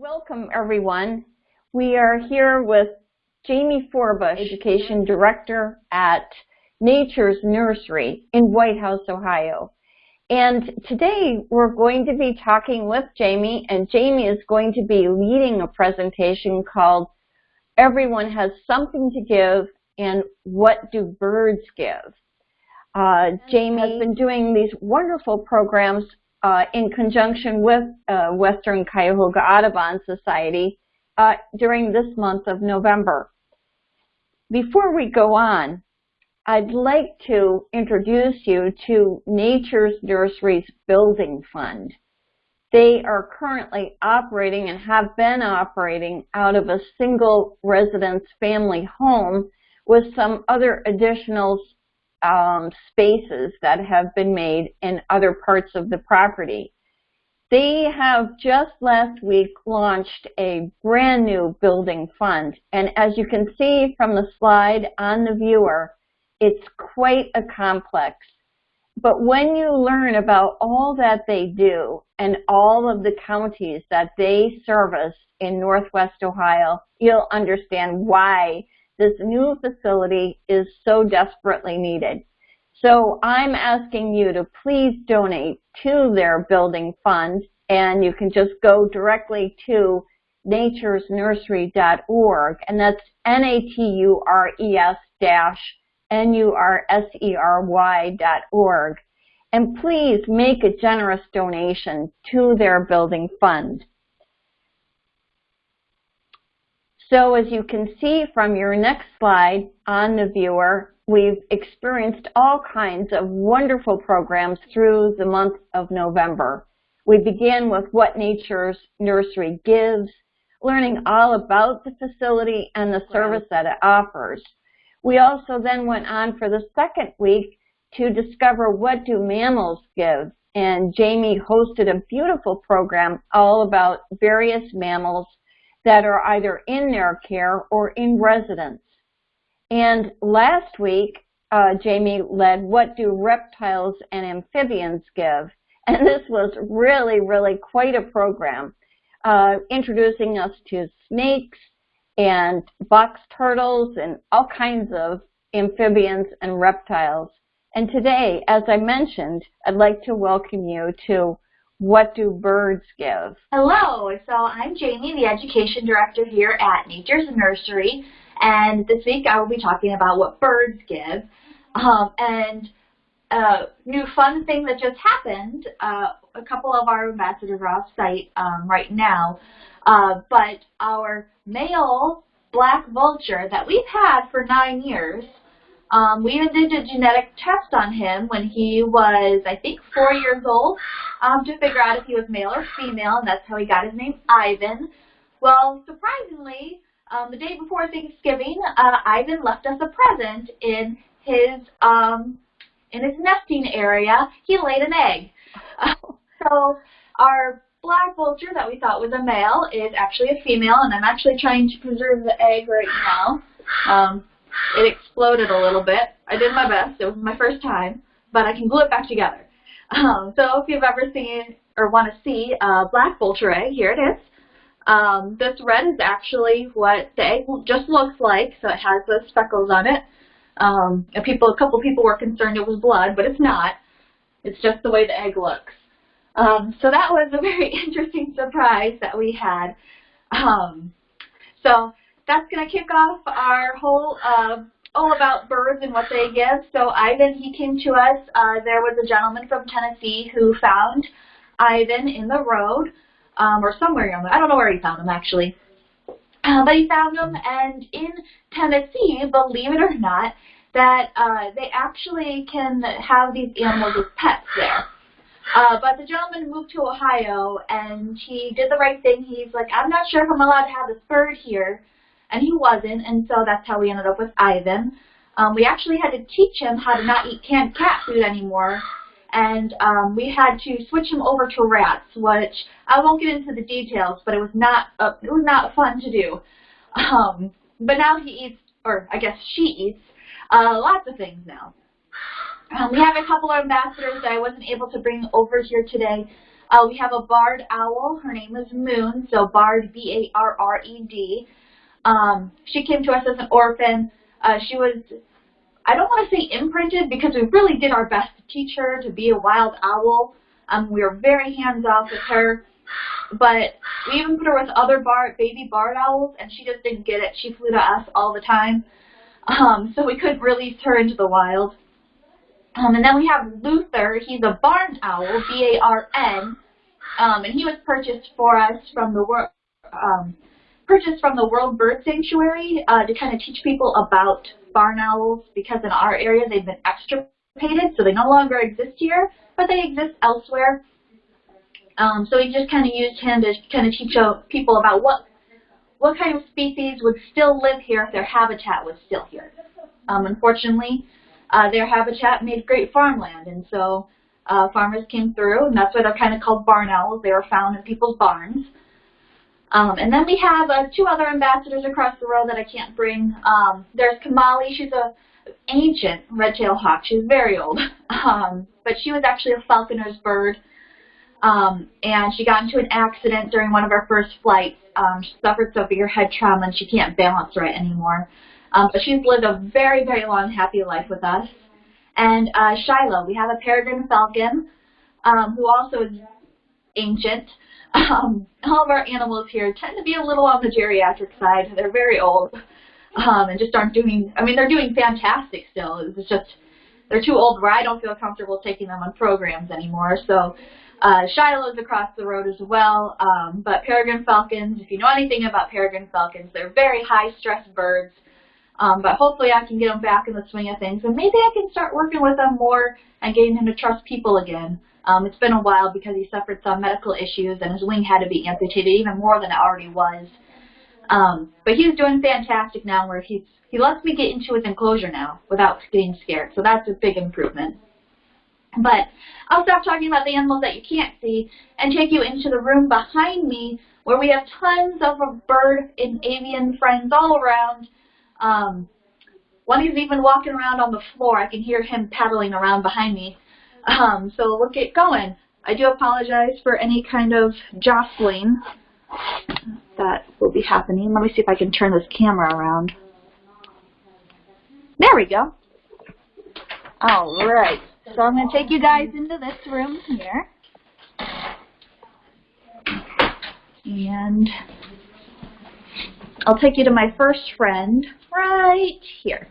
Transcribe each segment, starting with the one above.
Welcome everyone. We are here with Jamie Forbush, Education Director at Nature's Nursery in Whitehouse, Ohio. And today we're going to be talking with Jamie and Jamie is going to be leading a presentation called Everyone Has Something to Give and What Do Birds Give? Uh, Jamie has been doing these wonderful programs uh, in conjunction with uh, Western Cuyahoga Audubon Society uh, during this month of November. Before we go on, I'd like to introduce you to Nature's Nursery's Building Fund. They are currently operating and have been operating out of a single residence family home with some other additional um, spaces that have been made in other parts of the property. They have just last week launched a brand new building fund. And as you can see from the slide on the viewer, it's quite a complex. But when you learn about all that they do and all of the counties that they service in Northwest Ohio, you'll understand why this new facility is so desperately needed. So I'm asking you to please donate to their building fund, and you can just go directly to naturesnursery.org, and that's N-A-T-U-R-E-S dash N-U-R-S-E-R-Y dot org. And please make a generous donation to their building fund. So as you can see from your next slide on the viewer, we've experienced all kinds of wonderful programs through the month of November. We began with What Nature's Nursery Gives, learning all about the facility and the service that it offers. We also then went on for the second week to discover what do mammals give. And Jamie hosted a beautiful program all about various mammals that are either in their care or in residence. And last week, uh, Jamie led What Do Reptiles and Amphibians Give? And this was really, really quite a program, uh, introducing us to snakes and box turtles and all kinds of amphibians and reptiles. And today, as I mentioned, I'd like to welcome you to what do birds give? Hello, so I'm Jamie, the Education Director here at Nature's Nursery, and this week I will be talking about what birds give. Um, and a new fun thing that just happened, uh, a couple of our ambassadors are off site um, right now, uh, but our male black vulture that we've had for nine years um, we even did a genetic test on him when he was, I think, four years old um, to figure out if he was male or female, and that's how he got his name, Ivan. Well, surprisingly, um, the day before Thanksgiving, uh, Ivan left us a present in his um, in his nesting area. He laid an egg. so our black vulture that we thought was a male is actually a female, and I'm actually trying to preserve the egg right now. Um, it exploded a little bit. I did my best. It was my first time, but I can glue it back together. Um, so if you've ever seen or want to see a black vulture egg, here it is. Um, this red is actually what the egg just looks like, so it has those speckles on it. Um, and people, a couple people were concerned it was blood, but it's not. It's just the way the egg looks. Um, so that was a very interesting surprise that we had. Um, so that's going to kick off our whole uh, all about birds and what they give. So Ivan, he came to us. Uh, there was a gentleman from Tennessee who found Ivan in the road, um, or somewhere. I don't know where he found him actually. Uh, but he found him, and in Tennessee, believe it or not, that uh, they actually can have these animals as pets there. Uh, but the gentleman moved to Ohio, and he did the right thing. He's like, I'm not sure if I'm allowed to have this bird here and he wasn't, and so that's how we ended up with Ivan. Um, we actually had to teach him how to not eat canned cat food anymore, and um, we had to switch him over to rats, which I won't get into the details, but it was not uh, it was not fun to do. Um, but now he eats, or I guess she eats, uh, lots of things now. Um, we have a couple of ambassadors that I wasn't able to bring over here today. Uh, we have a barred owl. Her name is Moon, so barred, B-A-R-R-E-D. Um, she came to us as an orphan. Uh, she was, I don't want to say imprinted because we really did our best to teach her to be a wild owl. Um, we were very hands-off with her. But we even put her with other bar, baby barred owls, and she just didn't get it. She flew to us all the time. Um, so we couldn't release her into the wild. Um, and then we have Luther. He's a barn owl, B-A-R-N, um, and he was purchased for us from the um, purchased from the World Bird Sanctuary uh, to kind of teach people about barn owls because in our area they've been extirpated, so they no longer exist here, but they exist elsewhere. Um, so we just kind of used him to kind of teach people about what what kind of species would still live here if their habitat was still here. Um, unfortunately, uh, their habitat made great farmland, and so uh, farmers came through, and that's why they're kind of called barn owls. They were found in people's barns. Um, and then we have uh, two other ambassadors across the road that I can't bring. Um, there's Kamali. She's a ancient red-tailed hawk. She's very old, um, but she was actually a falconer's bird. Um, and she got into an accident during one of our first flights. Um, she suffered severe head trauma and she can't balance right anymore. Um, but she's lived a very, very long, happy life with us. And uh, Shiloh, we have a peregrine falcon um, who also is ancient. Um, all of our animals here tend to be a little on the geriatric side. They're very old um, and just aren't doing, I mean, they're doing fantastic still. It's just, they're too old where I don't feel comfortable taking them on programs anymore. So uh, Shiloh's across the road as well, um, but peregrine falcons, if you know anything about peregrine falcons, they're very high-stress birds, um, but hopefully I can get them back in the swing of things, and maybe I can start working with them more and getting him to trust people again. Um, it's been a while because he suffered some medical issues, and his wing had to be amputated even more than it already was. Um, but he's doing fantastic now where he's, he lets me get into his enclosure now without getting scared, so that's a big improvement. But I'll stop talking about the animals that you can't see and take you into the room behind me where we have tons of bird and avian friends all around. Um, one is even walking around on the floor. I can hear him paddling around behind me. Um, so we'll get going. I do apologize for any kind of jostling that will be happening. Let me see if I can turn this camera around. There we go. All right. So I'm going to take you guys into this room here. And I'll take you to my first friend right here.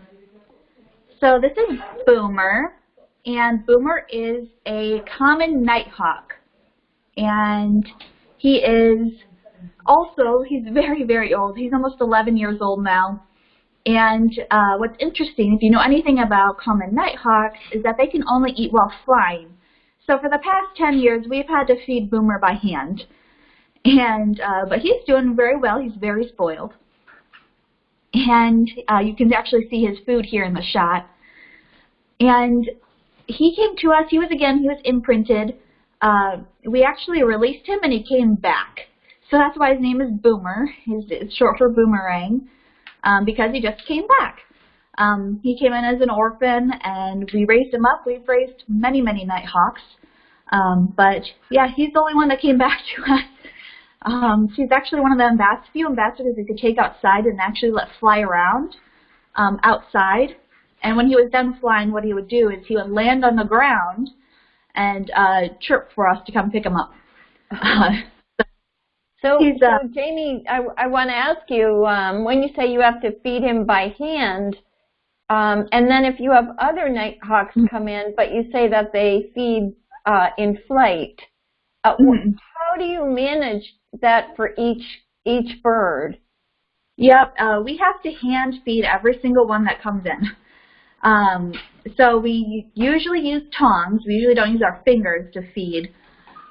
So this is Boomer, and Boomer is a common nighthawk. And he is also, he's very, very old. He's almost 11 years old now. And uh, what's interesting, if you know anything about common nighthawks, is that they can only eat while flying. So for the past 10 years, we've had to feed Boomer by hand. And uh, But he's doing very well. He's very spoiled. And uh, you can actually see his food here in the shot. And he came to us. He was, again, he was imprinted. Uh, we actually released him, and he came back. So that's why his name is Boomer. It's short for Boomerang um, because he just came back. Um, he came in as an orphan, and we raised him up. We've raised many, many Nighthawks. Um, but, yeah, he's the only one that came back to us. Um, he's actually one of the ambas few ambassadors we could take outside and actually let fly around um, outside. And when he was done flying, what he would do is he would land on the ground and uh, chirp for us to come pick him up. Uh, so, He's, uh, so Jamie, I, I want to ask you, um, when you say you have to feed him by hand, um, and then if you have other nighthawks mm-hmm. come in, but you say that they feed uh, in flight, uh, mm-hmm. how do you manage that for each each bird? Yep, uh, we have to hand feed every single one that comes in. Um, so we usually use tongs. We usually don't use our fingers to feed.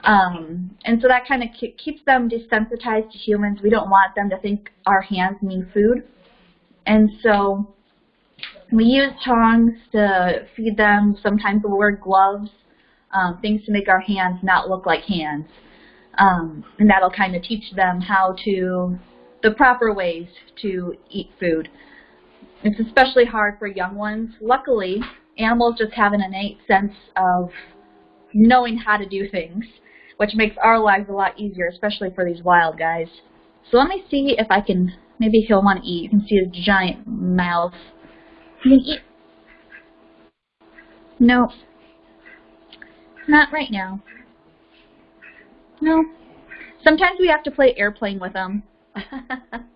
Um, and so that kind of keeps them desensitized to humans. We don't want them to think our hands mean food. And so we use tongs to feed them. Sometimes we'll wear gloves, um, things to make our hands not look like hands. Um, and that'll kind of teach them how to, the proper ways to eat food. It's especially hard for young ones. Luckily, animals just have an innate sense of knowing how to do things. which makes our lives a lot easier, especially for these wild guys. So let me see if I can, maybe he'll want to eat. You can see his giant mouth. He can eat. No. Not right now. No. Sometimes we have to play airplane with him.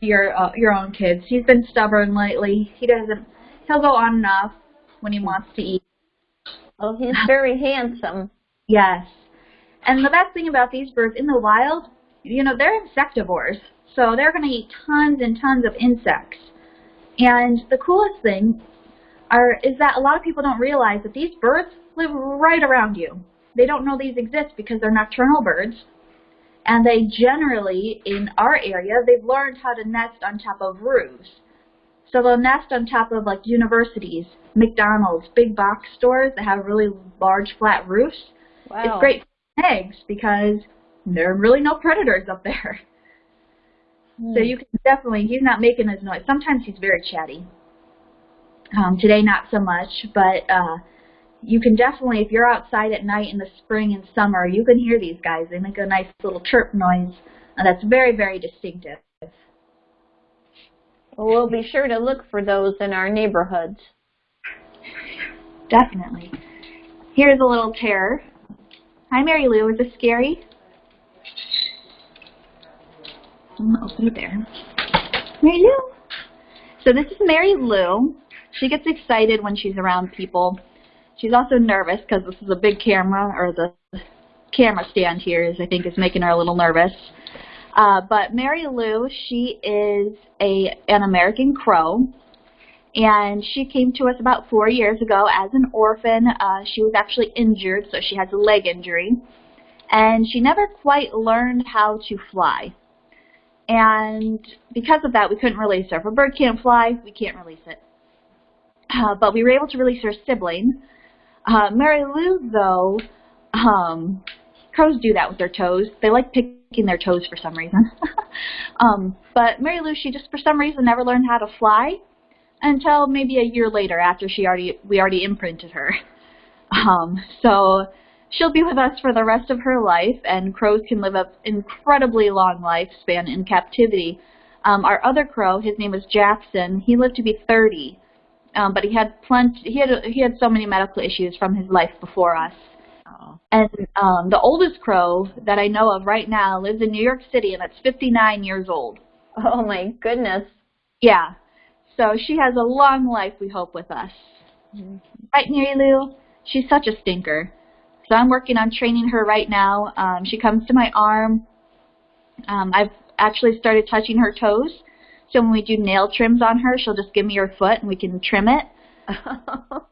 Your uh, your own kids. He's been stubborn lately. He doesn't. He'll go on and off when he wants to eat. Oh, he's very handsome. Yes. And the best thing about these birds in the wild, you know, they're insectivores. So they're going to eat tons and tons of insects. And the coolest thing are is that a lot of people don't realize that these birds live right around you. They don't know these exist because they're nocturnal birds. And they generally, in our area, they've learned how to nest on top of roofs. So they'll nest on top of like universities, McDonald's, big box stores that have really large flat roofs. Wow. It's great for eggs because there are really no predators up there. So you can definitely, he's not making his noise. Sometimes he's very chatty. Um, today not so much, but uh, you can definitely, if you're outside at night in the spring and summer, you can hear these guys. They make a nice little chirp noise and that's very, very distinctive. Well, we'll be sure to look for those in our neighborhoods. Definitely. Here's a little terror. Hi, Mary Lou. Is this scary? I'm going to open it there. Mary Lou. So this is Mary Lou. She gets excited when she's around people. She's also nervous because this is a big camera, or the camera stand here is, I think, is making her a little nervous. Uh, but Mary Lou, she is a an American Crow, and she came to us about four years ago as an orphan. Uh, she was actually injured, so she has a leg injury, and she never quite learned how to fly. And because of that, we couldn't release her. If a bird can't fly, we can't release it. Uh, but we were able to release her sibling. Uh, Mary Lou, though, um, crows do that with their toes. They like picking their toes for some reason. um, but Mary Lou, she just for some reason never learned how to fly until maybe a year later after she already we already imprinted her. Um, so she'll be with us for the rest of her life, and crows can live an incredibly long lifespan in captivity. Um, our other crow, his name was Jackson, he lived to be 30, um, but he had plenty. He had he had so many medical issues from his life before us. Oh. And um, the oldest crow that I know of right now lives in New York City, and it's 59 years old. Oh my goodness. Yeah. So she has a long life, we hope, with us. Right, Mary Lou? She's such a stinker. So I'm working on training her right now. Um, she comes to my arm. Um, I've actually started touching her toes. So when we do nail trims on her, she'll just give me her foot and we can trim it.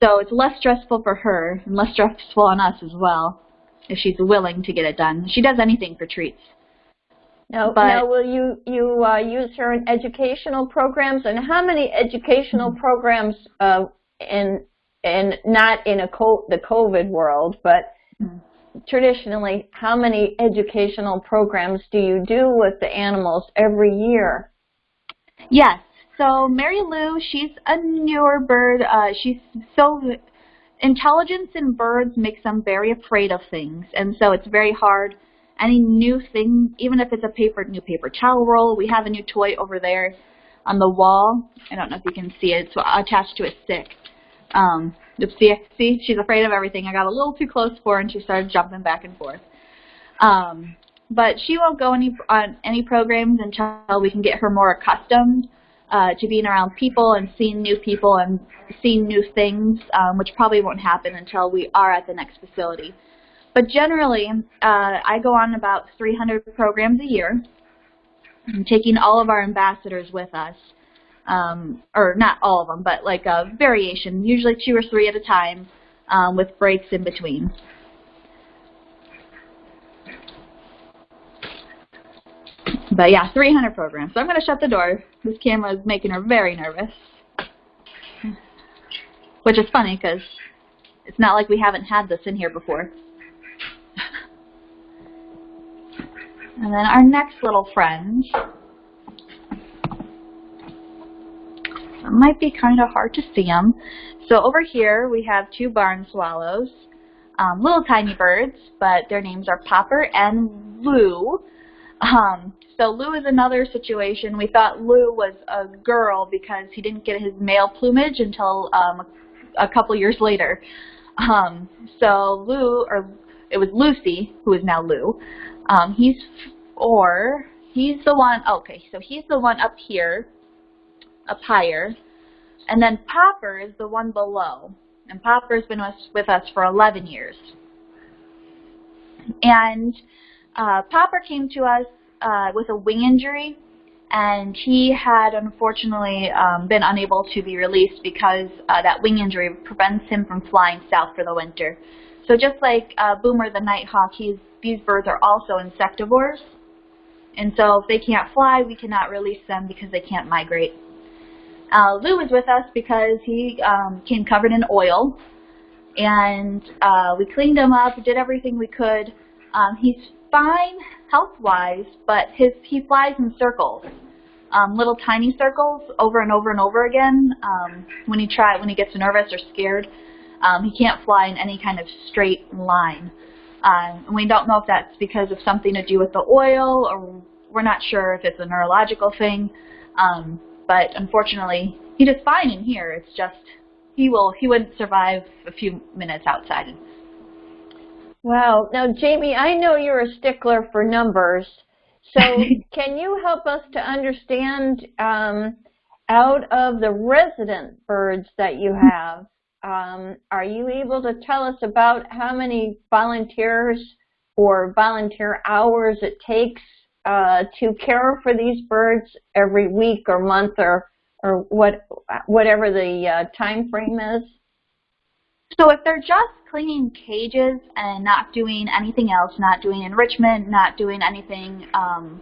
So it's less stressful for her and less stressful on us as well if she's willing to get it done. She does anything for treats. now, But- now, will you you uh, use her in educational programs? And how many educational programs uh, in in not in a co- the COVID world, but Mhm. Traditionally, how many educational programs do you do with the animals every year? Yes. So Mary Lou, she's a newer bird. Uh, she's so intelligence in birds makes them very afraid of things, and so it's very hard. Any new thing, even if it's a paper new paper towel roll, we have a new toy over there on the wall. I don't know if you can see it. It's attached to a stick. Um, oops, see, she's afraid of everything. I got a little too close for her, and she started jumping back and forth. Um, but she won't go any on any programs until we can get her more accustomed uh, to being around people and seeing new people and seeing new things, um, which probably won't happen until we are at the next facility. But generally, uh, I go on about 300 programs a year, taking all of our ambassadors with us. Um, or not all of them, but like a variation, usually two or three at a time, um, with breaks in between. But yeah, 300 programs. So I'm going to shut the door. This camera is making her very nervous. Which is funny because it's not like we haven't had this in here before. and then our next little friend. It might be kind of hard to see them. So over here we have two barn swallows. um, little tiny birds, but their names are Popper and Lou. Um, so Lou is another situation. We thought Lou was a girl because he didn't get his male plumage until um, a, couple years later. Um, so Lou, or it was Lucy, who is now Lou. Um, he's or he's the one. Okay, so he's the one up here, up higher, and then Popper is the one below. And Popper's been with us for 11 years. And uh, Popper came to us uh, with a wing injury, and he had unfortunately um, been unable to be released because uh, that wing injury prevents him from flying south for the winter. So just like uh, Boomer the nighthawk, he's, these birds are also insectivores. And so if they can't fly, we cannot release them because they can't migrate. Uh, Lou is with us because he um, came covered in oil, and uh, we cleaned him up, did everything we could. Um, he's fine health-wise, but his he flies in circles, um, little tiny circles over and over and over again. Um, when he try when he gets nervous or scared, um, he can't fly in any kind of straight line. Um, and we don't know if that's because of something to do with the oil, or we're not sure if it's a neurological thing. Um, but unfortunately, he does fine in here. It's just he will he wouldn't survive a few minutes outside. Wow. Now, Jamie, I know you're a stickler for numbers. So can you help us to understand um, out of the resident birds that you have, um, are you able to tell us about how many volunteers or volunteer hours it takes uh, to care for these birds every week or month or or what whatever the uh, time frame is? So if they're just cleaning cages and not doing anything else, not doing enrichment, not doing anything um,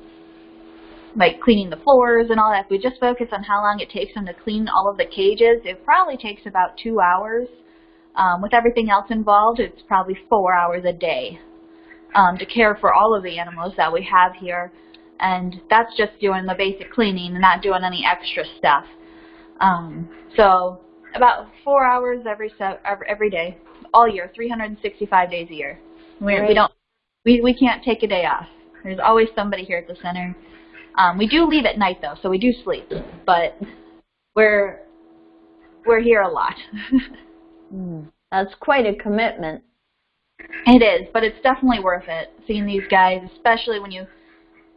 like cleaning the floors and all that, if we just focus on how long it takes them to clean all of the cages, it probably takes about two hours. Um, with everything else involved, it's probably four hours a day um, to care for all of the animals that we have here. And that's just doing the basic cleaning and not doing any extra stuff. Um, so about four hours every, every every day, all year, 365 days a year. We, right. we don't we we can't take a day off. There's always somebody here at the center. Um, we do leave at night though, so we do sleep, but we're we're here a lot. mm, that's quite a commitment. It is, but it's definitely worth it, seeing these guys, especially when you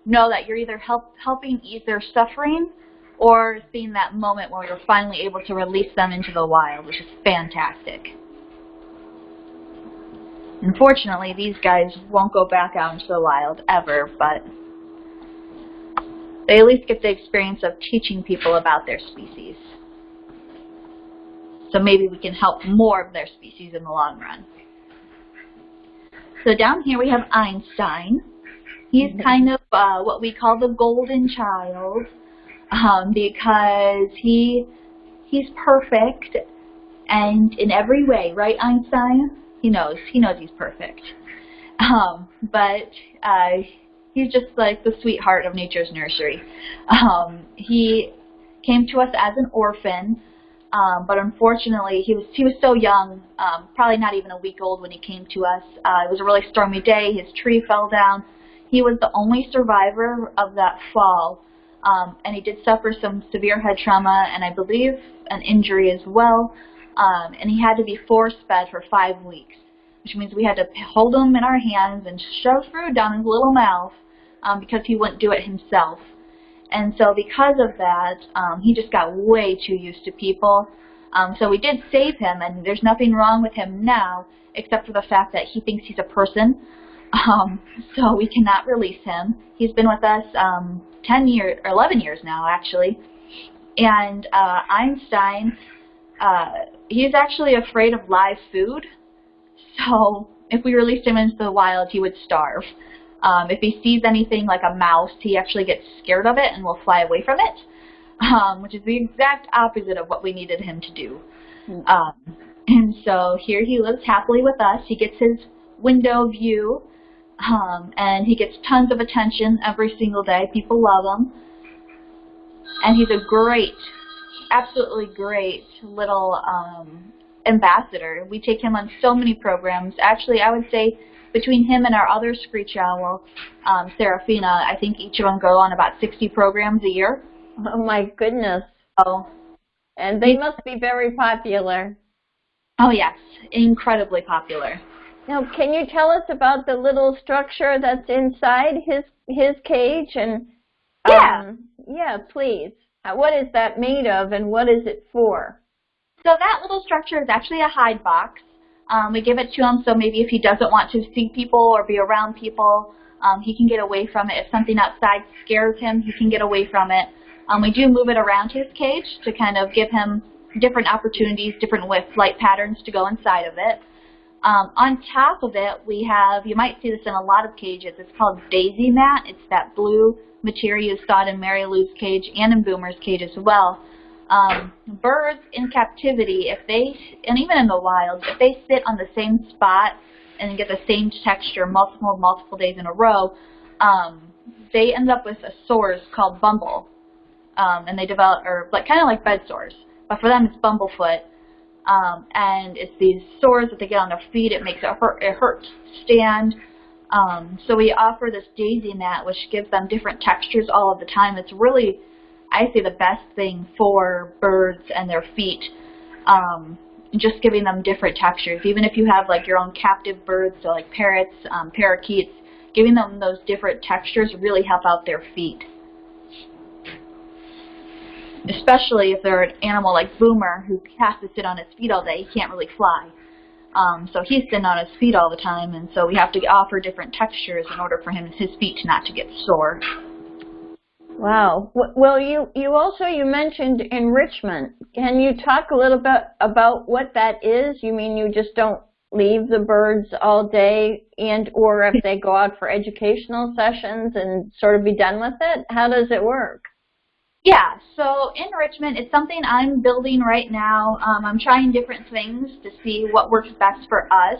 know that you're either help, helping ease their suffering or seeing that moment where you're finally able to release them into the wild, which is fantastic. Unfortunately, these guys won't go back out into the wild ever, but they at least get the experience of teaching people about their species. So maybe we can help more of their species in the long run. So down here we have Einstein. He's mm-hmm. kind of uh, what we call the golden child um, because he he's perfect and in every way, right, Einstein? He knows. He knows he's perfect. Um, but uh, he's just like the sweetheart of nature's nursery. Um, he came to us as an orphan um, but unfortunately, he was he was so young, um, probably not even a week old when he came to us. Uh, it was a really stormy day. His tree fell down. He was the only survivor of that fall, um, and he did suffer some severe head trauma and I believe an injury as well. Um, and he had to be force fed for five weeks, which means we had to hold him in our hands and shove food down his little mouth um, because he wouldn't do it himself. And so because of that, um, he just got way too used to people. Um, so we did save him, and there's nothing wrong with him now, except for the fact that he thinks he's a person. Um, so we cannot release him. He's been with us um, 10 years, or 11 years now, actually. And uh, Einstein, uh, he's actually afraid of live food. So if we released him into the wild, he would starve. Um, if he sees anything like a mouse, he actually gets scared of it and will fly away from it, um, which is the exact opposite of what we needed him to do. Mm. Um, and so here he lives happily with us. He gets his window view, um, and he gets tons of attention every single day. People love him. And he's a great, absolutely great little um, ambassador. We take him on so many programs. Actually, I would say between him and our other screech owl, um, Serafina, I think each of them go on about 60 programs a year. Oh my goodness. Oh. And they must be very popular. Oh yes, incredibly popular. Now, can you tell us about the little structure that's inside his his cage and yeah, um, yeah, please. Uh, what is that made of and what is it for? So that little structure is actually a hide box. Um, we give it to him so maybe if he doesn't want to see people or be around people, um, he can get away from it. If something outside scares him, he can get away from it. Um, we do move it around his cage to kind of give him different opportunities, different with flight patterns to go inside of it. Um, on top of it, we have, you might see this in a lot of cages, it's called daisy mat. It's that blue material you saw in Mary Lou's cage and in Boomer's cage as well. Um, birds in captivity, if they, and even in the wild, if they sit on the same spot and get the same texture multiple, multiple days in a row, um, they end up with a sores called bumble. Um, and they develop, or like kind of like bed sores, but for them it's bumblefoot. Um, and it's these sores that they get on their feet. It makes it hurt, it hurts stand. Um, so we offer this daisy mat, which gives them different textures all of the time. It's really, I say, the best thing for birds and their feet. Um, just giving them different textures. Even if you have like your own captive birds, so like parrots, um, parakeets, giving them those different textures really help out their feet. Especially if they're an animal like Boomer who has to sit on his feet all day, he can't really fly. Um, so he's sitting on his feet all the time, and so we have to offer different textures in order for him his feet not to get sore. Wow. Well, you you also you mentioned enrichment. Can you talk a little bit about what that is? You mean you just don't leave the birds all day and or if they go out for educational sessions and sort of be done with it? How does it work? Yeah, so enrichment is something I'm building right now. Um, I'm trying different things to see what works best for us.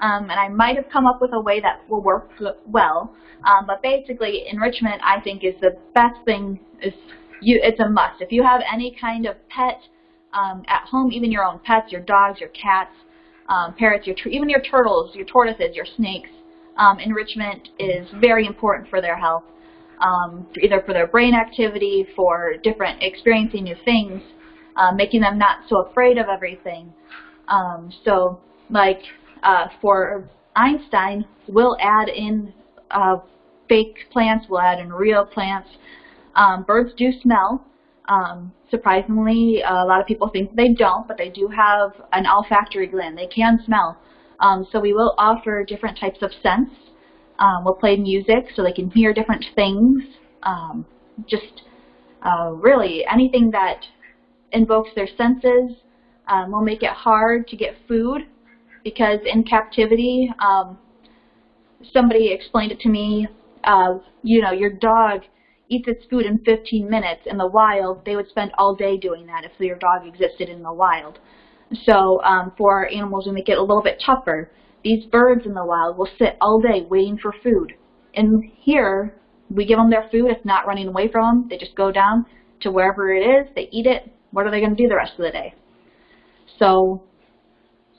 Um, and I might have come up with a way that will work well. Um, but basically, enrichment, I think, is the best thing. Is you, It's a must. If you have any kind of pet um, at home, even your own pets, your dogs, your cats, um, parrots, your even your turtles, your tortoises, your snakes, um, enrichment is very important for their health um, either for their brain activity, for different experiencing new things, uh, making them not so afraid of everything. Um, so like uh, for Einstein, we'll add in uh, fake plants, we'll add in real plants. Um, birds do smell. Um, surprisingly, a lot of people think they don't, but they do have an olfactory gland. They can smell. Um, so we will offer different types of scents um, we'll play music so they can hear different things. Um, just uh, really anything that invokes their senses. Um, we'll make it hard to get food because in captivity, um, somebody explained it to me, uh, you know, your dog eats its food in 15 minutes. In the wild, they would spend all day doing that if your dog existed in the wild. So um, for animals, we make it a little bit tougher. These birds in the wild will sit all day waiting for food. And here, we give them their food. It's not running away from them. They just go down to wherever it is. They eat it. What are they going to do the rest of the day? So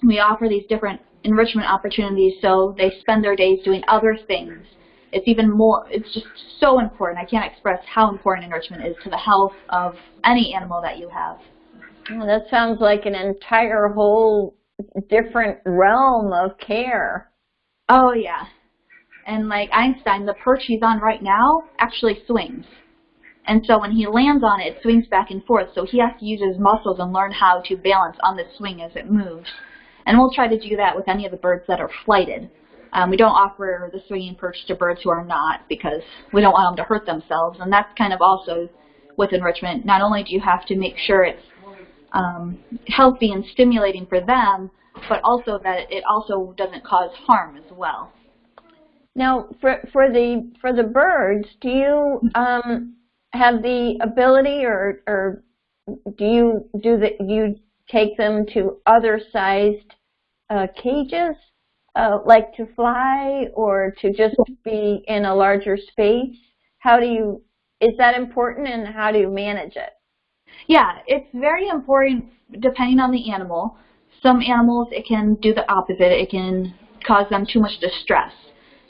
we offer these different enrichment opportunities so they spend their days doing other things. It's even more, it's just so important. I can't express how important enrichment is to the health of any animal that you have. Well, that sounds like an entire whole different realm of care. Oh yeah. And like Einstein, the perch he's on right now actually swings. And so when he lands on it, it swings back and forth. So he has to use his muscles and learn how to balance on the swing as it moves. And we'll try to do that with any of the birds that are flighted. Um, we don't offer the swinging perch to birds who are not because we don't want them to hurt themselves. And that's kind of also with enrichment. Not only do you have to make sure it's um, healthy and stimulating for them, but also that it also doesn't cause harm as well. Now, for for the for the birds, do you um, have the ability, or or do you do the you take them to other sized uh, cages, uh, like to fly, or to just be in a larger space? How do you is that important, and how do you manage it? Yeah, it's very important depending on the animal. some animals, it can do the opposite. It can cause them too much distress.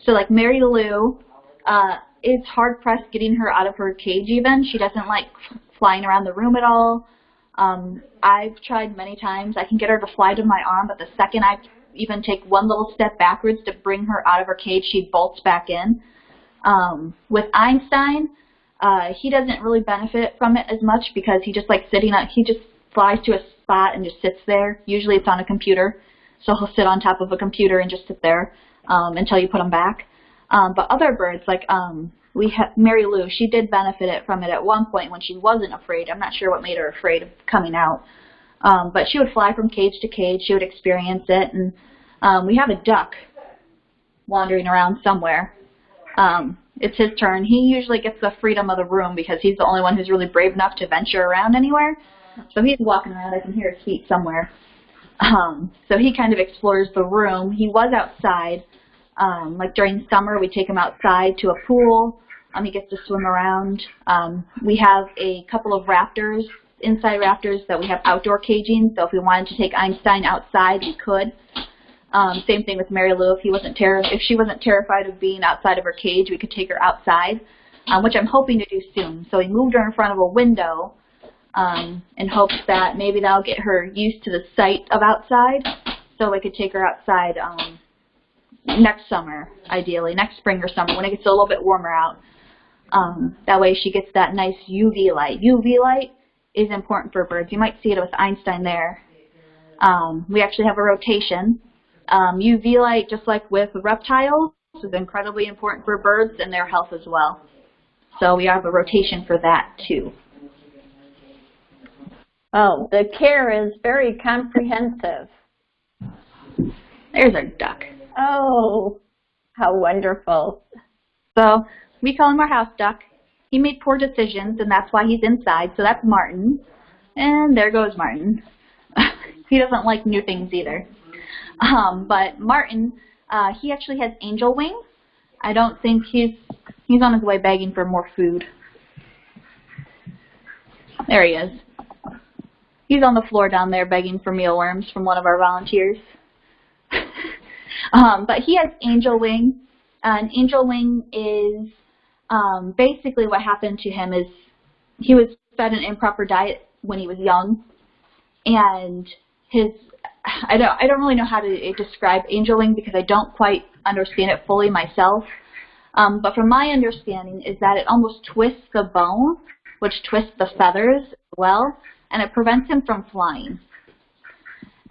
So like Mary Lou, uh, it's hard pressed getting her out of her cage even. She doesn't like flying around the room at all. Um, I've tried many times. I can get her to fly to my arm, but the second I even take one little step backwards to bring her out of her cage, she bolts back in. Um, with Einstein, uh, he doesn't really benefit from it as much because he just like sitting up, he just flies to a spot and just sits there. Usually it's on a computer, so he'll sit on top of a computer and just sit there um, until you put him back. Um, but other birds, like um, we have Mary Lou, she did benefit from it at one point when she wasn't afraid. I'm not sure what made her afraid of coming out. Um, but she would fly from cage to cage. She would experience it. And um, we have a duck wandering around somewhere. Um, it's his turn. He usually gets the freedom of the room because he's the only one who's really brave enough to venture around anywhere. So he's walking around. I can hear his feet somewhere. Um, so he kind of explores the room. He was outside. Um, like during summer, we take him outside to a pool. Um, he gets to swim around. Um, we have a couple of raptors, inside raptors, that we have outdoor caging. So if we wanted to take Einstein outside, we could. Um, same thing with Mary Lou. If he wasn't ter- if she wasn't terrified of being outside of her cage, we could take her outside, um, which I'm hoping to do soon. So we moved her in front of a window um, in hopes that maybe that'll get her used to the sight of outside, so we could take her outside um, next summer, ideally, next spring or summer when it gets a little bit warmer out. Um, that way she gets that nice UV light. UV light is important for birds. You might see it with Einstein there. Um, we actually have a rotation. Um, UV light, just like with reptiles, is incredibly important for birds and their health as well. So we have a rotation for that too. Oh, the care is very comprehensive. There's our duck. Oh, how wonderful. So we call him our house duck. He made poor decisions, and that's why he's inside. So that's Martin. And there goes Martin. he doesn't like new things either. Um, but Martin, uh, he actually has angel wings. I don't think he's he's on his way begging for more food. There he is. He's on the floor down there begging for mealworms from one of our volunteers. um, but he has angel wing. An angel wing is um, basically what happened to him is he was fed an improper diet when he was young, and his I don't I don't really know how to describe angel wing because I don't quite understand it fully myself. Um, but from my understanding is that it almost twists the bone, which twists the feathers as well, and it prevents him from flying.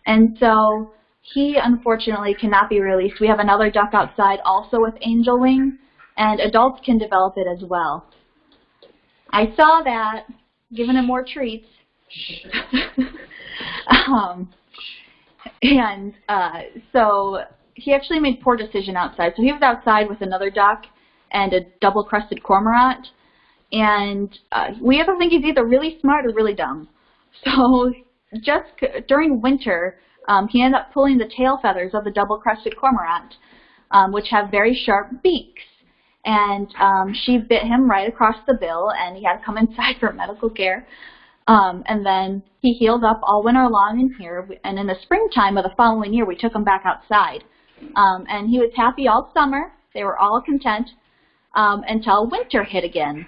And so he unfortunately cannot be released. We have another duck outside also with angel wing, and adults can develop it as well. I saw that, giving him more treats. um, and uh, so he actually made poor decision outside. So he was outside with another duck and a double-crested cormorant. And uh, we either think he's either really smart or really dumb. So just during winter, um, he ended up pulling the tail feathers of the double-crested cormorant, um, which have very sharp beaks. And um, she bit him right across the bill, and he had to come inside for medical care. Um, and then he healed up all winter long in here. And in the springtime of the following year, we took him back outside. Um, and he was happy all summer. They were all content um, until winter hit again.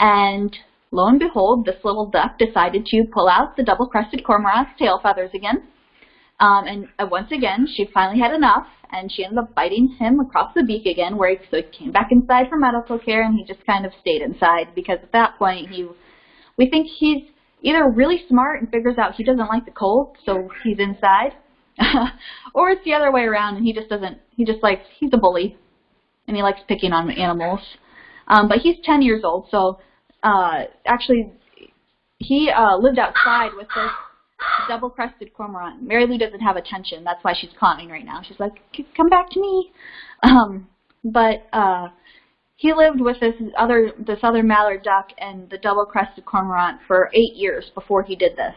And lo and behold, this little duck decided to pull out the double-crested cormorant's tail feathers again. Um, and uh, once again, she finally had enough, and she ended up biting him across the beak again, where he, so he came back inside for medical care, and he just kind of stayed inside because at that point, he, we think he's either really smart and figures out he doesn't like the cold, so he's inside, or it's the other way around and he just doesn't, he just likes, he's a bully, and he likes picking on animals. Um, but he's 10 years old, so uh, actually he uh, lived outside with this double-crested cormorant. Mary Lou doesn't have attention. That's why she's clowning right now. She's like, come back to me. Um, but uh, he lived with this other this other mallard duck and the double-crested cormorant for eight years before he did this.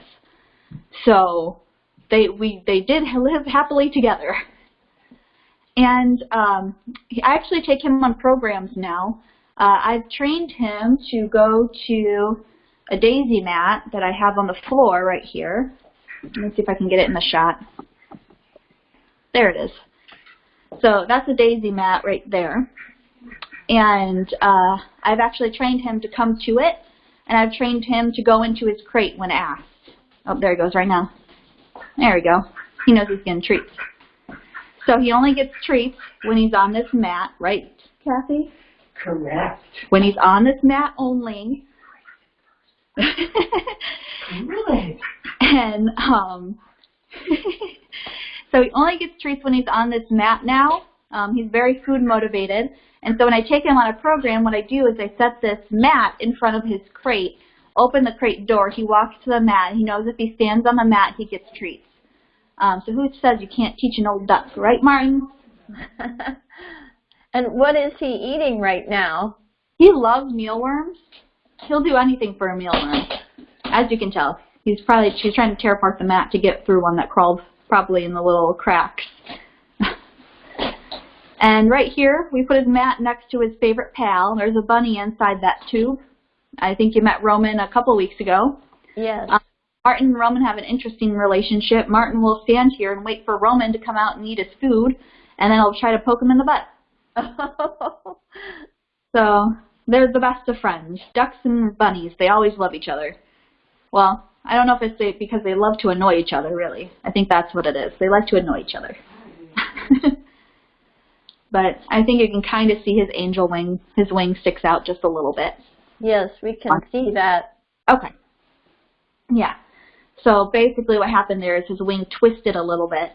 So they we they did live happily together. And um, I actually take him on programs now. Uh, I've trained him to go to a daisy mat that I have on the floor right here. Let me see if I can get it in the shot. There it is. So that's a daisy mat right there. And uh, I've actually trained him to come to it, and I've trained him to go into his crate when asked. Oh, there he goes right now. There we go. He knows he's getting treats. So he only gets treats when he's on this mat, right, Kathy? Correct. When he's on this mat only. Really? and um, so he only gets treats when he's on this mat now. Um, he's very food motivated. And so when I take him on a program, what I do is I set this mat in front of his crate, open the crate door, he walks to the mat, he knows if he stands on the mat, he gets treats. Um, so who says you can't teach an old duck, right, Martin? and what is he eating right now? He loves mealworms. He'll do anything for a mealworm, as you can tell. He's probably she's trying to tear apart the mat to get through one that crawled probably in the little cracks. and right here, we put his mat next to his favorite pal. There's a bunny inside that tube. I think you met Roman a couple weeks ago. Yes. Um, Martin and Roman have an interesting relationship. Martin will stand here and wait for Roman to come out and eat his food, and then he'll try to poke him in the butt. so they're the best of friends. Ducks and bunnies, they always love each other. Well, I don't know if it's because they love to annoy each other, really. I think that's what it is. They like to annoy each other. but I think you can kind of see his angel wing, his wing sticks out just a little bit. Yes, we can see that. Okay. Yeah. So basically what happened there is his wing twisted a little bit.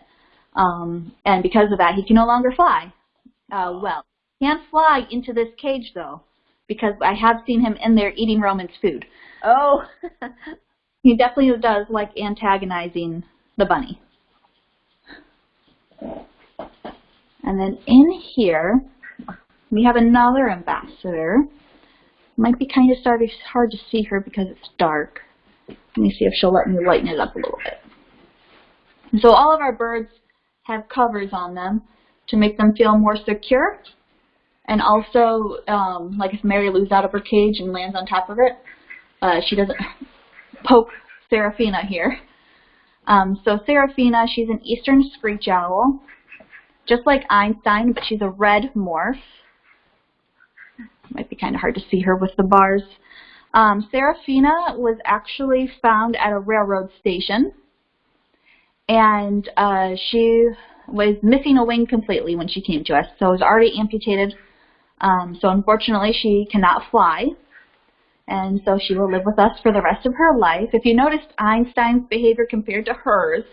Um, and because of that, he can no longer fly. Uh, well, he can fly into this cage, though, because I have seen him in there eating Roman's food. Oh. he definitely does like antagonizing the bunny. And then in here, we have another ambassador. Might be kind of hard to see her because it's dark. Let me see if she'll let me lighten it up a little bit. So all of our birds have covers on them to make them feel more secure. And also, um, like if Mary Lou's out of her cage and lands on top of it, uh, she doesn't poke Seraphina here. Um, so Seraphina, she's an eastern screech owl, just like Einstein, but she's a red morph. Might be kind of hard to see her with the bars. Um, Seraphina was actually found at a railroad station, and uh, she was missing a wing completely when she came to us, so it was already amputated. Um, so unfortunately, she cannot fly, and so she will live with us for the rest of her life. If you noticed Einstein's behavior compared to hers,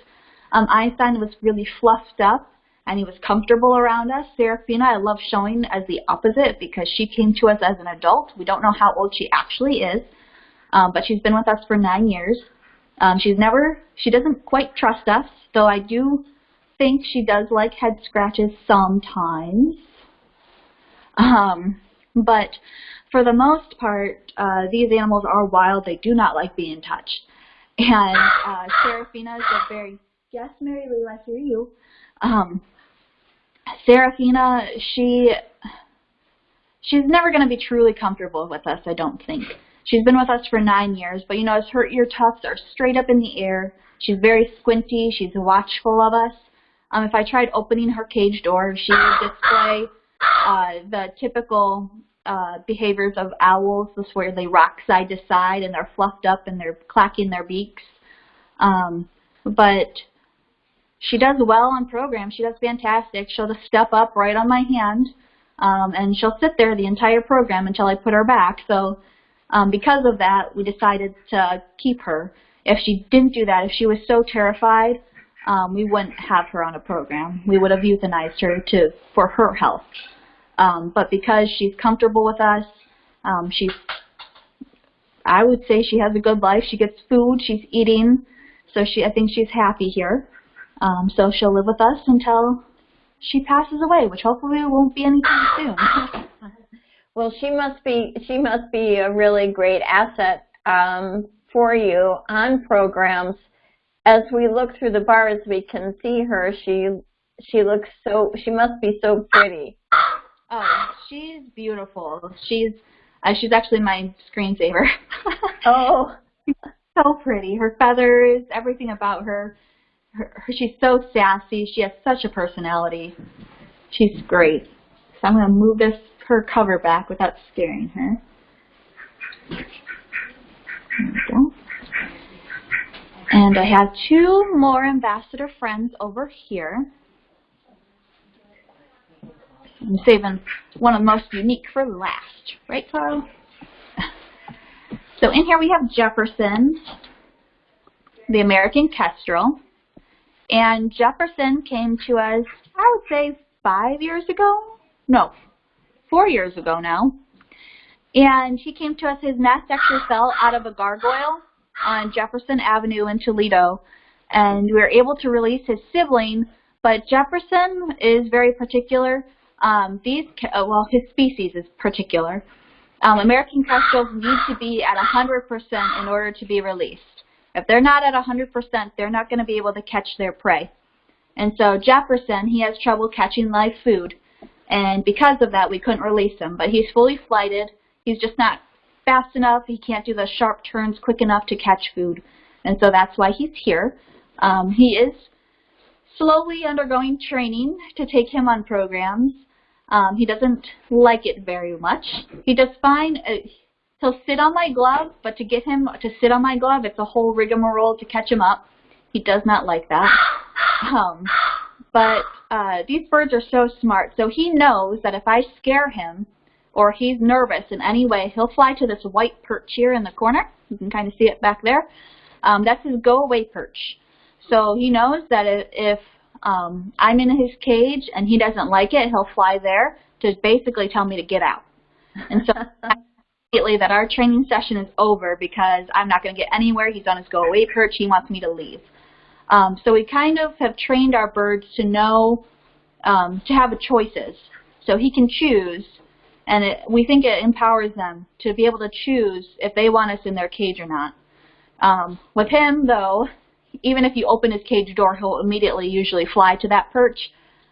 um, Einstein was really fluffed up and he was comfortable around us. Seraphina, I love showing as the opposite because she came to us as an adult. We don't know how old she actually is, um, but she's been with us for nine years. Um, she's never, she doesn't quite trust us, though I do think she does like head scratches sometimes. Um, but for the most part, uh, these animals are wild. They do not like being touched. And uh, Seraphina is a very, yes, Mary Lou, I hear you. Um, Seraphina, she she's never going to be truly comfortable with us, I don't think. She's been with us for nine years, but you know, her ear tufts are straight up in the air. She's very squinty. She's watchful of us. Um, if I tried opening her cage door, she would display uh, the typical uh, behaviors of owls, this where they rock side to side and they're fluffed up and they're clacking their beaks. Um, but she does well on program. She does fantastic. She'll just step up right on my hand, um, and she'll sit there the entire program until I put her back. So um, because of that, we decided to keep her. If she didn't do that, if she was so terrified, um, we wouldn't have her on a program. We would have euthanized her to for her health. Um, but because she's comfortable with us, um, she's, I would say she has a good life. She gets food, she's eating, so she, I think she's happy here. Um, so she'll live with us until she passes away, which hopefully won't be anytime soon. well, she must be she must be a really great asset um, for you on programs. As we look through the bars, we can see her. She she looks so she must be so pretty. Oh, she's beautiful. She's uh, she's actually my screensaver. oh, she's so pretty. Her feathers, everything about her her, her, she's so sassy. She has such a personality. She's great. So I'm going to move this her cover back without scaring her. And I have two more ambassador friends over here. I'm saving one of the most unique for last. Right, Carl? So in here we have Jefferson, the American Kestrel. And Jefferson came to us, I would say, five years ago? No, four years ago now. And he came to us, his nest actually fell out of a gargoyle on Jefferson Avenue in Toledo. And we were able to release his sibling, but Jefferson is very particular. Um, these, uh, well, his species is particular. Um, American kestrels need to be at 100% in order to be released. If they're not at 100%, they're not going to be able to catch their prey. And so Jefferson, he has trouble catching live food. And because of that, we couldn't release him. But he's fully flighted. He's just not fast enough. He can't do the sharp turns quick enough to catch food. And so that's why he's here. Um, he is slowly undergoing training to take him on programs. Um, he doesn't like it very much. He does fine. Uh, he'll sit on my glove, but to get him to sit on my glove, it's a whole rigmarole to catch him up. He does not like that. Um, but uh, these birds are so smart, so he knows that if I scare him or he's nervous in any way, he'll fly to this white perch here in the corner. You can kind of see it back there. Um, that's his go-away perch. So he knows that if um, I'm in his cage and he doesn't like it, he'll fly there to basically tell me to get out. And so immediately that our training session is over because I'm not going to get anywhere. He's on his go-away perch. He wants me to leave. Um, so we kind of have trained our birds to know, um, to have choices. So he can choose, and it, we think it empowers them to be able to choose if they want us in their cage or not. Um, with him, though, even if you open his cage door, he'll immediately usually fly to that perch,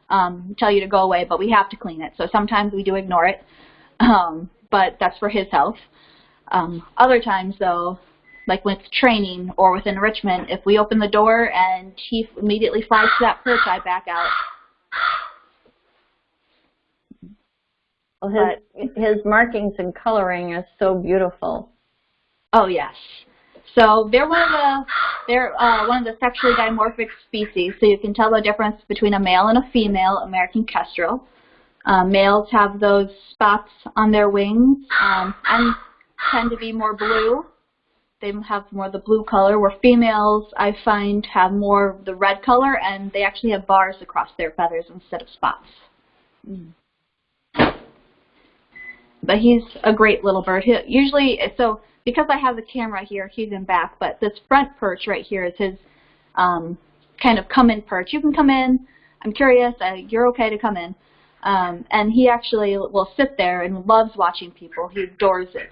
um, tell you to go away, but we have to clean it. So sometimes we do ignore it, um, but that's for his health. Um, other times, though, like with training or with enrichment, if we open the door and he immediately flies to that perch, I back out. Well, his, his markings and coloring is so beautiful. Oh yes. So they're one of the they're uh, one of the sexually dimorphic species. So you can tell the difference between a male and a female American kestrel. Uh, males have those spots on their wings um, and tend to be more blue. They have more of the blue color, where females I find have more of the red color, and they actually have bars across their feathers instead of spots. Mm. But he's a great little bird. He, usually, so because I have the camera here, he's in back, but this front perch right here is his um, kind of come in perch. You can come in. I'm curious. Uh, you're okay to come in. Um, and he actually will sit there and loves watching people. He adores it.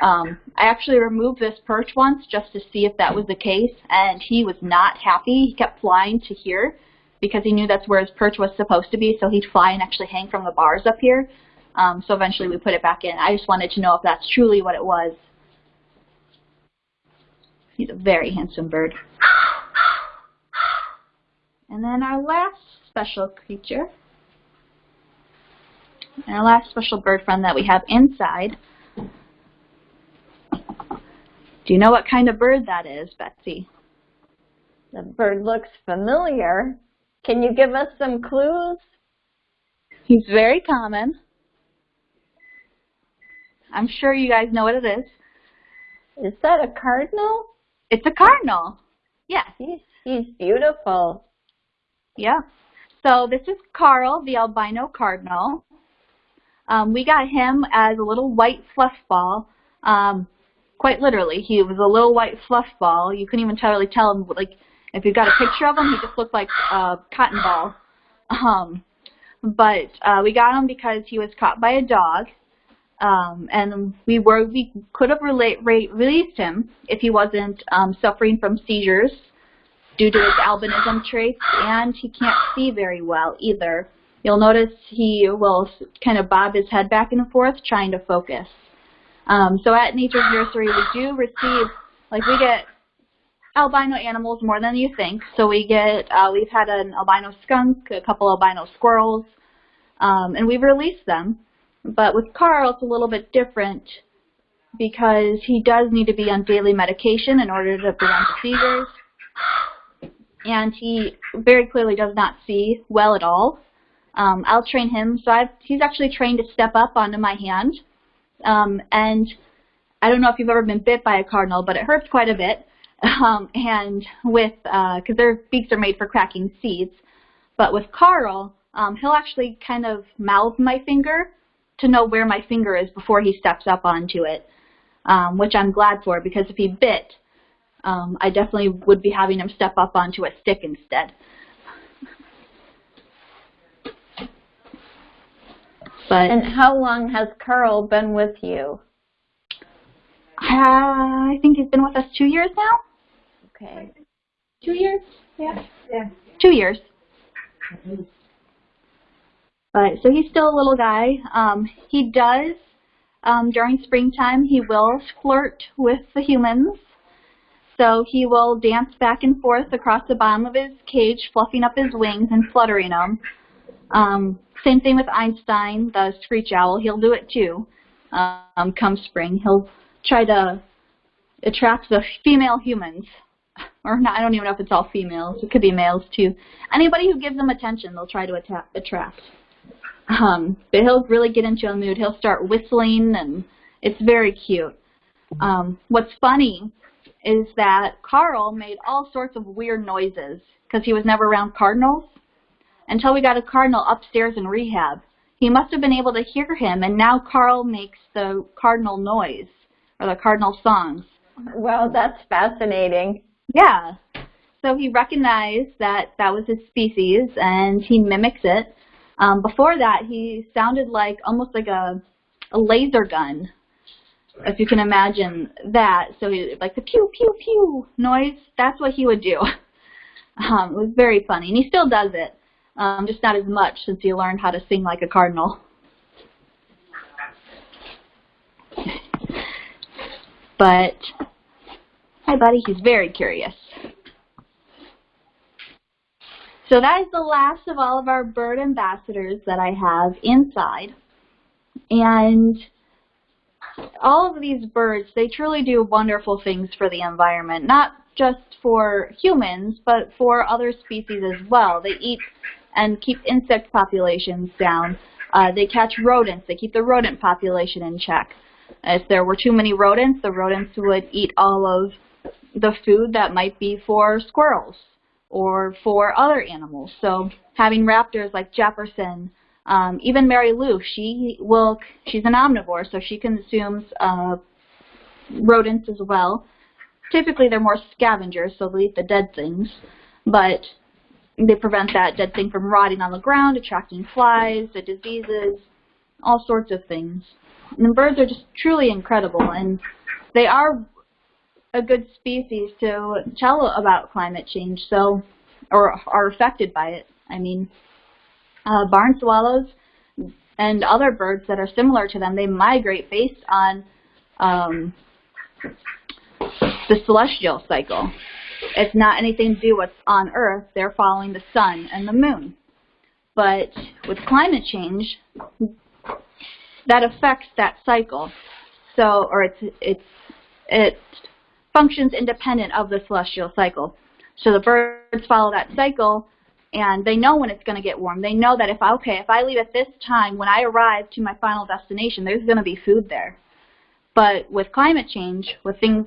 Um, I actually removed this perch once just to see if that was the case, and he was not happy. He kept flying to here because he knew that's where his perch was supposed to be, so he'd fly and actually hang from the bars up here. Um, so eventually we put it back in. I just wanted to know if that's truly what it was. He's a very handsome bird. And then our last special creature, and our last special bird friend that we have inside. Do you know what kind of bird that is, Betsy? The bird looks familiar. Can you give us some clues? He's very common. I'm sure you guys know what it is. Is that a cardinal? It's a cardinal. Yes. He's, he's beautiful. Yeah. So this is Carl, the albino cardinal. Um, we got him as a little white fluff ball. Um, quite literally, he was a little white fluff ball. You couldn't even tell, really tell him, like, if you got a picture of him, he just looked like a cotton ball. Um, but uh, we got him because he was caught by a dog. Um, and we were we could have relate, re released him if he wasn't um, suffering from seizures due to his albinism traits, and he can't see very well either. You'll notice he will kind of bob his head back and forth trying to focus. Um, so at Nature's Nursery, we do receive, like we get albino animals more than you think. So we get, uh, we've had an albino skunk, a couple albino squirrels, um, and we've released them. But with Carl, it's a little bit different because he does need to be on daily medication in order to prevent seizures. And he very clearly does not see well at all. Um, I'll train him. So I've, he's actually trained to step up onto my hand. Um, and I don't know if you've ever been bit by a cardinal, but it hurts quite a bit. Um, and with, because uh, their beaks are made for cracking seeds. But with Carl, um, he'll actually kind of mouth my finger to know where my finger is before he steps up onto it, um, which I'm glad for because if he bit, um, I definitely would be having him step up onto a stick instead. But and how long has Carl been with you? Uh, I think he's been with us two years now. Okay. Two years? Yeah. Yeah. Two years. But so he's still a little guy. Um, he does um, during springtime. He will flirt with the humans. So he will dance back and forth across the bottom of his cage, fluffing up his wings and fluttering them. Um, same thing with Einstein, the screech owl. He'll do it too. Um, come spring, he'll try to attract the female humans. Or not, I don't even know if it's all females. It could be males too. Anybody who gives them attention, they'll try to attract. Um, but he'll really get into a mood. He'll start whistling, and it's very cute. Um, what's funny is that Carl made all sorts of weird noises because he was never around cardinals until we got a cardinal upstairs in rehab. He must have been able to hear him, and now Carl makes the cardinal noise, or the cardinal songs. Well, that's fascinating. Yeah. So he recognized that that was his species, and he mimics it. Um, before that, he sounded like almost like a, a laser gun, if you can imagine that. So he, like the pew, pew, pew noise, that's what he would do. Um, it was very funny, and he still does it um, just not as much since he learned how to sing like a cardinal. but, hi buddy, he's very curious. So that is the last of all of our bird ambassadors that I have inside. And all of these birds, they truly do wonderful things for the environment, not just for humans, but for other species as well. They eat and keep insect populations down. Uh, they catch rodents. They keep the rodent population in check. If there were too many rodents, the rodents would eat all of the food that might be for squirrels or for other animals. So having raptors like Jefferson, um, even Mary Lou, she will, she's an omnivore, so she consumes uh, rodents as well. Typically they're more scavengers, so they eat the dead things. But they prevent that dead thing from rotting on the ground, attracting flies, the diseases, all sorts of things. And birds are just truly incredible, and they are a good species to tell about climate change, so or are affected by it. I mean, uh, barn swallows and other birds that are similar to them, they migrate based on um, the celestial cycle. It's not anything to do with on Earth. They're following the sun and the moon. But with climate change, that affects that cycle. So, or it's, it's, it functions independent of the celestial cycle. So the birds follow that cycle and they know when it's going to get warm. They know that if, okay, if I leave at this time, when I arrive to my final destination, there's going to be food there. But with climate change, with things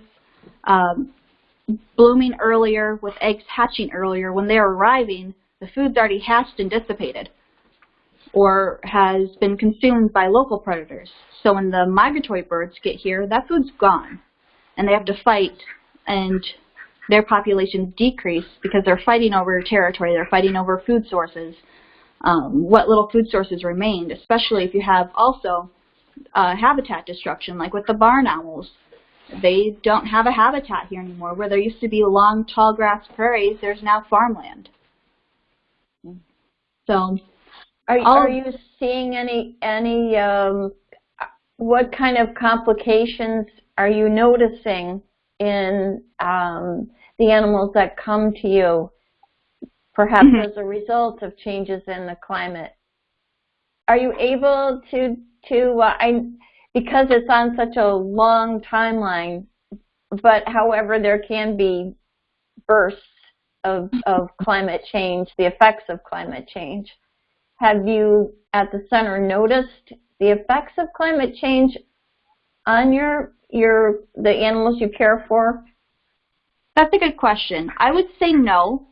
um, blooming earlier, with eggs hatching earlier, when they're arriving, the food's already hatched and dissipated or has been consumed by local predators. So when the migratory birds get here, that food's gone. And they have to fight and their populations decrease because they're fighting over territory, they're fighting over food sources, um, what little food sources remained, especially if you have also uh, habitat destruction, like with the barn owls they don't have a habitat here anymore. Where there used to be long, tall grass prairies, there's now farmland. So, are, are you seeing any any um, what kind of complications are you noticing in um, the animals that come to you, perhaps Mhm. as a result of changes in the climate. Are you able to to uh, I because it's on such a long timeline, but however there can be bursts of of climate change, the effects of climate change. Have you at the center noticed the effects of climate change on your your the animals you care for? That's a good question. I would say no,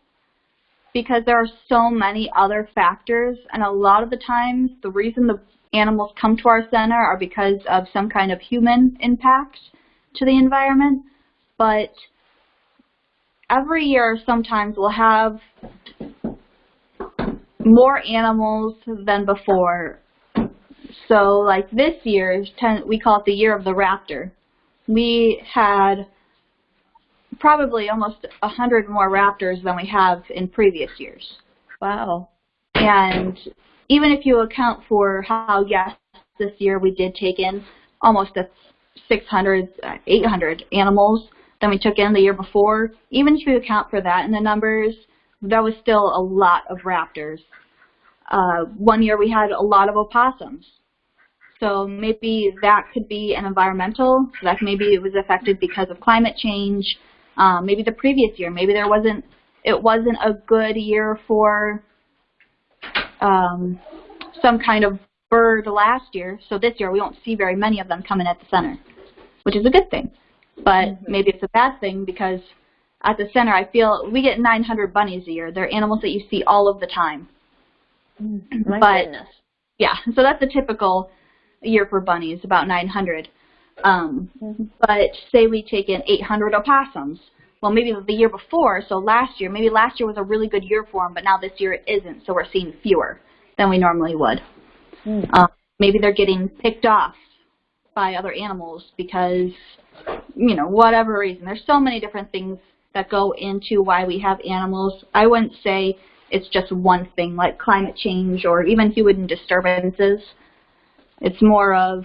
because there are so many other factors, and a lot of the times the reason the animals come to our center are because of some kind of human impact to the environment. But every year, sometimes we'll have more animals than before. So, like this year, ten, we call it the year of the raptor. We had probably almost a hundred more raptors than we have in previous years. Wow. And even if you account for how, yes, this year we did take in almost a 600, uh, 800 animals than we took in the year before, even if you account for that in the numbers, that was still a lot of raptors. Uh, one year we had a lot of opossums. So maybe that could be an environmental, so that maybe it was affected because of climate change. Um, maybe the previous year, maybe there wasn't, it wasn't a good year for um, some kind of bird last year, so this year we won't see very many of them coming at the center, which is a good thing. But maybe it's a bad thing because at the center I feel we get 900 bunnies a year. They're animals that you see all of the time. My But- goodness. Yeah, so that's a typical year for bunnies, about 900. Um, Mhm. but say we take in 800 opossums. Well, maybe the year before, so last year, maybe last year was a really good year for them, but now this year it isn't, so we're seeing fewer than we normally would. Mm. Um, maybe they're getting picked off by other animals because, you know, whatever reason. There's so many different things that go into why we have animals. I wouldn't say it's just one thing like climate change or even human disturbances. It's more of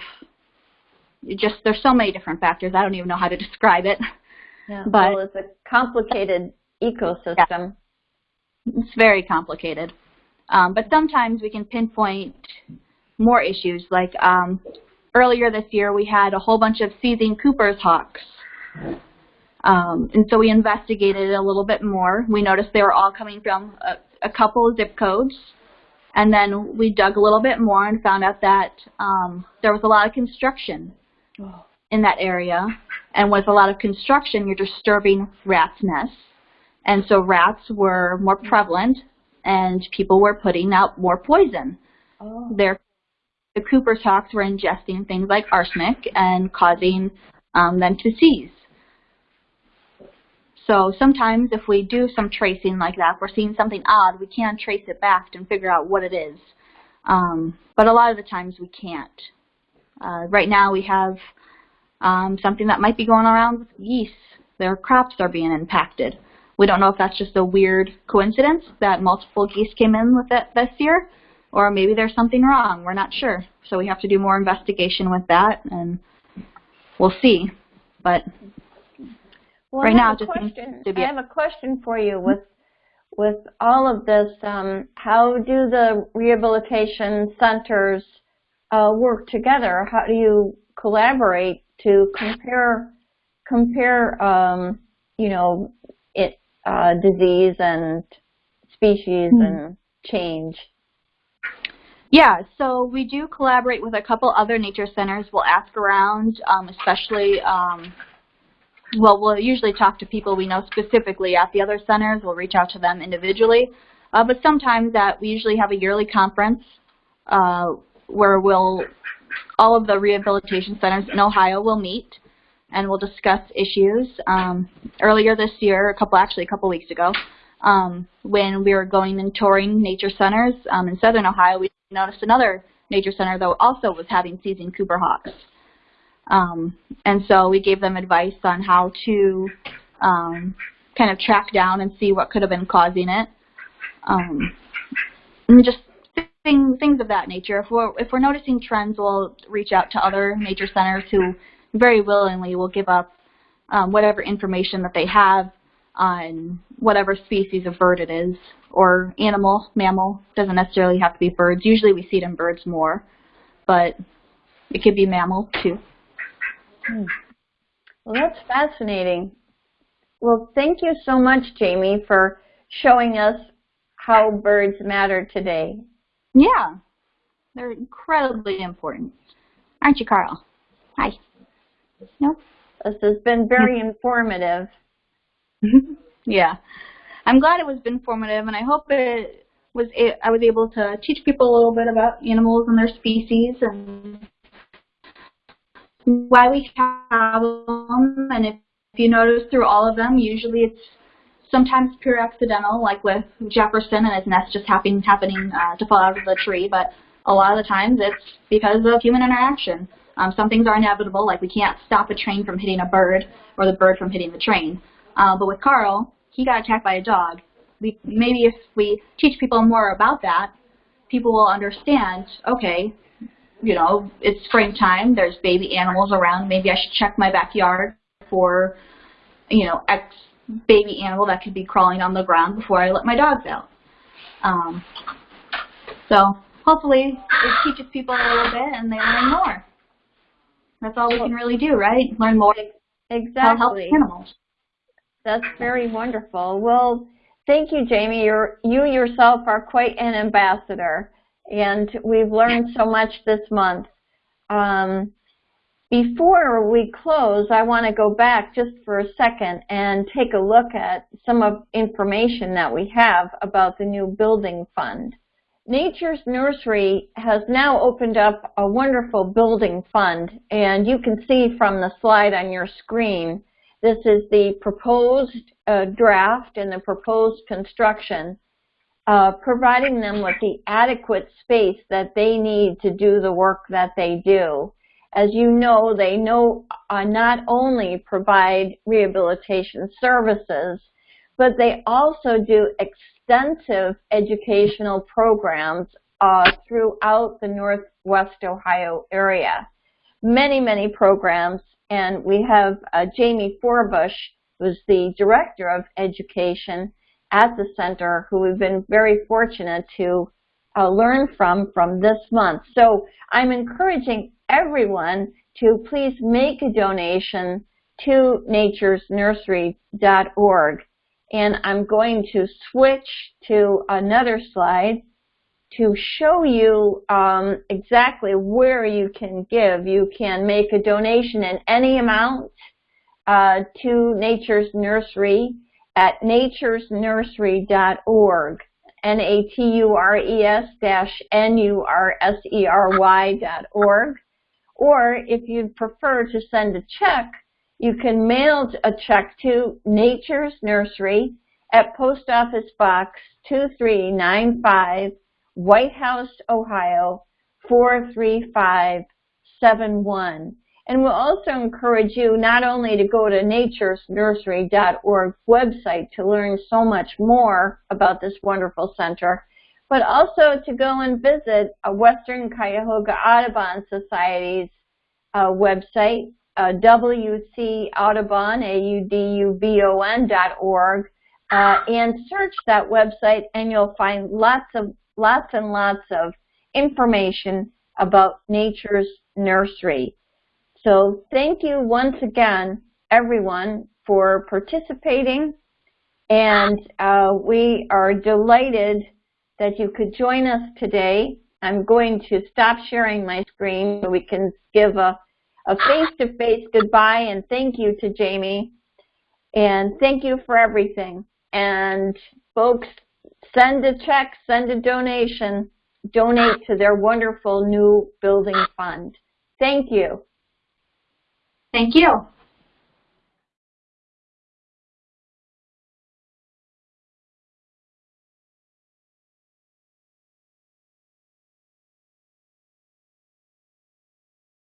just there's so many different factors. I don't even know how to describe it. Yeah. but- well, it's a complicated ecosystem. It's very complicated. Um, but sometimes we can pinpoint more issues. Like um, earlier this year, we had a whole bunch of seizing Cooper's hawks. Um, and so we investigated it a little bit more. We noticed they were all coming from a, a couple of zip codes. And then we dug a little bit more and found out that um, there was a lot of construction Oh. in that area. And with a lot of construction, you're disturbing rats' nests. And so rats were more prevalent and people were putting out more poison. Oh. Their, the Cooper's hawks were ingesting things like arsenic and causing um, them to seize. So sometimes if we do some tracing like that, if we're seeing something odd, we can trace it back and figure out what it is. Um, but a lot of the times we can't. Uh, right now we have um, something that might be going around with geese. Their crops are being impacted. We don't know if that's just a weird coincidence that multiple geese came in with it this year, or maybe there's something wrong. We're not sure. So we have to do more investigation with that, and we'll see. But Well, Right I now, have a just question. to be I have a question for you with with all of this. Um, how do the rehabilitation centers uh, work together? How do you collaborate to compare compare um, you know it uh, disease and species Hmm. and change? Yeah, so we do collaborate with a couple other nature centers. We'll ask around, um, especially, um, well, we'll usually talk to people we know specifically at the other centers. We'll reach out to them individually. Uh, but sometimes that we usually have a yearly conference uh, where we'll, all of the rehabilitation centers in Ohio will meet and we'll discuss issues. Um, earlier this year, a couple, actually a couple weeks ago, um, when we were going and touring nature centers um, in southern Ohio, we noticed another nature center that also was having seizing Cooper hawks. Um, and so we gave them advice on how to um, kind of track down and see what could have been causing it. Um, and just thing, things of that nature. If we're, if we're noticing trends, we'll reach out to other major centers who very willingly will give up um, whatever information that they have on whatever species of bird it is, or animal, mammal, doesn't necessarily have to be birds. Usually we see it in birds more, but it could be mammal too. Hmm. Well, that's fascinating. Well, thank you so much, Jamie, for showing us how birds matter today. Yeah, they're incredibly important. Aren't you, Carl? Hi. No? This has been very informative. yeah. I'm glad it was informative, and I hope it was I was able to teach people a little bit about animals and their species and why we have them. And if, if you notice through all of them, usually it's sometimes pure accidental, like with Jefferson and his nest just happening happening uh, to fall out of the tree. But a lot of the times it's because of human interaction. Um, some things are inevitable, like we can't stop a train from hitting a bird or the bird from hitting the train. Uh, but with Carl, he got attacked by a dog. We, maybe if we teach people more about that, people will understand, okay, you know, it's springtime, there's baby animals around, maybe I should check my backyard for, you know, X baby animal that could be crawling on the ground before I let my dogs out. Um, so hopefully it teaches people a little bit and they learn more. That's all we can really do, right? Learn more exactly. how to help animals. That's very wonderful. Well, thank you, Jamie. You're, you yourself are quite an ambassador, and we've learned so much this month. Um, before we close, I want to go back just for a second and take a look at some of information that we have about the new building fund. Nature's Nursery has now opened up a wonderful building fund, and you can see from the slide on your screen this is the proposed uh, draft and the proposed construction, uh, providing them with the adequate space that they need to do the work that they do. As you know, they know uh, not only provide rehabilitation services, but they also do extensive educational programs uh, throughout the Northwest Ohio area. Many, many programs and we have uh, Jamie Forbush, who's the Director of Education at the center, who we've been very fortunate to uh, learn from from this month. So I'm encouraging everyone to please make a donation to naturesnursery.org. And I'm going to switch to another slide to show you um, exactly where you can give. You can make a donation in any amount uh, to Nature's Nursery at naturesnursery.org, N-A-T-U-R-E-S dash N-U-R-S-E-R-Y dot org. Or if you'd prefer to send a check, you can mail a check to Nature's Nursery at Post Office Box 2395 Whitehouse, Ohio 43571. And we'll also encourage you not only to go to naturesnursery.org website to learn so much more about this wonderful center, but also to go and visit a Western Cuyahoga Audubon Society's uh, website, uh, WC Audubon, A-U-D-U-B-O-N dot org, uh, and search that website and you'll find lots of lots and lots of information about Nature's Nursery. So thank you once again, everyone, for participating. And uh, we are delighted that you could join us today. I'm going to stop sharing my screen so we can give a a face-to-face -face goodbye and thank you to Jamie. And thank you for everything. And folks, send a check, send a donation, donate to their wonderful new building fund. Thank you. Thank you.